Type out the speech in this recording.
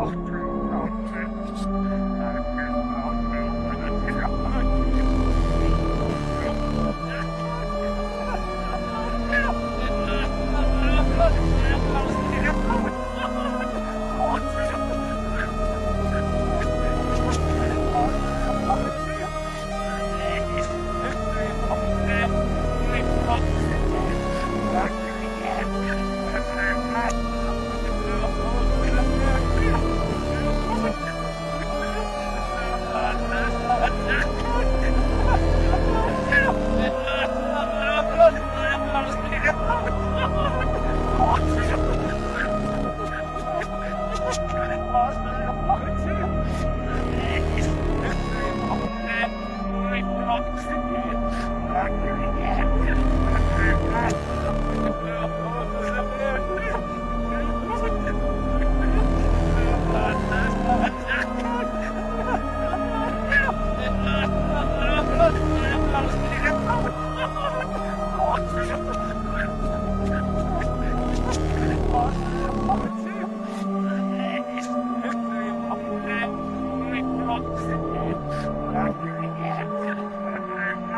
Oh, Awesome.